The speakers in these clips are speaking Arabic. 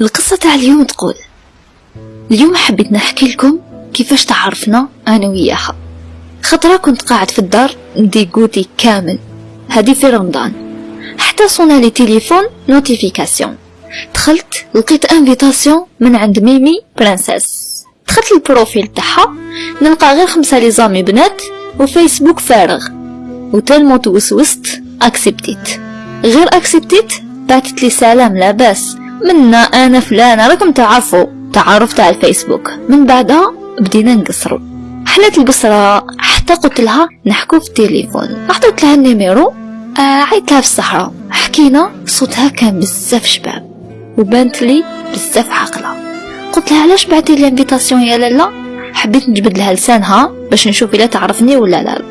القصة تاع اليوم تقول اليوم حبيت نحكي لكم كيفاش تعرفنا أنا وياها. خطرة كنت قاعد في الدار dégoûté كامل. هادي في رمضان. حتى صونا لي تليفون notification دخلت لقيت invitation من عند Mimi Princesse. دخلت ال profil تاعها نلقى غير خمسة les amis بنات وفيسبوك فارغ. و tellement tout de suite اكسبتيت غير اكسبتيت بعثت لي سلام لاباس منا أنا فلانة راكم تعرفوا تعارف تاع الفيسبوك من بعدها بدينا نقصروا حلت القصرة حتى قلت لها نحكو في التليفون. عطيت لها ال numéro آه عيط لها في الصحراء. حكينا صوتها كان بزاف شباب. وبانت لي بزاف عاقلة. قلت لها علاش بعتي لي invitation يا لالا؟ حبيت نجبد لها لسانها باش نشوف إلا تعرفني ولا لا.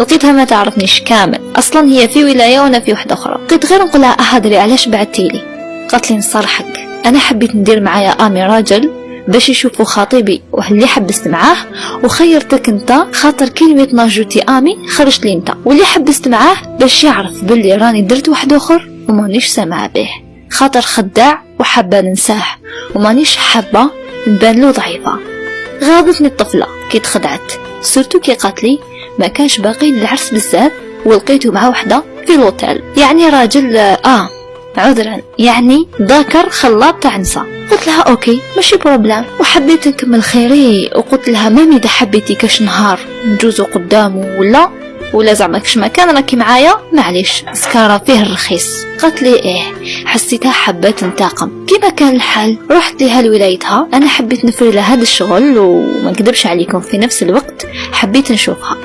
لقيتها ما تعرفنيش كامل. أصلا هي في ولاية وأنا في وحدة أخرى. لقيت غير نقول لها أهدري علاش بعتي لي؟ قالت لي نصرحك أنا حبيت ندير معايا آمي راجل باش يشوفوا خطيبي واللي حبست معاه. وخيرتك أنت خاطر كلمة ناجوتي آمي خرجت لي أنت. واللي حبست معاه باش يعرف باللي راني درت واحد آخر ومانيش سامعة به. خاطر خداع وحابة ننساه. ومانيش حابة نبان له ضعيفة. غاضتني الطفلة كي تخدعت. surtout كي قالت لي ما كانش باقي العرس بزاف ولقيته مع وحدة في الوتيل يعني راجل آه عذرا. يعني ذاكر خلاط نسا قلت لها OK ماشي problème وحبيت نكمل خيري وقلت لها ميمي إذا حبيتي كاش نهار نجوزو قدامه ولا؟ ولا زعما كش ما كان راكي معايا؟ معليش. زكارة فيه الرخيص. قالت لي إيه حسيتها حابة تنتقم كيما كان الحال رحت لها لولايتها. أنا حبيت نفري لها هذا الشغل وما نكذبش عليكم في نفس الوقت حبيت نشوفها.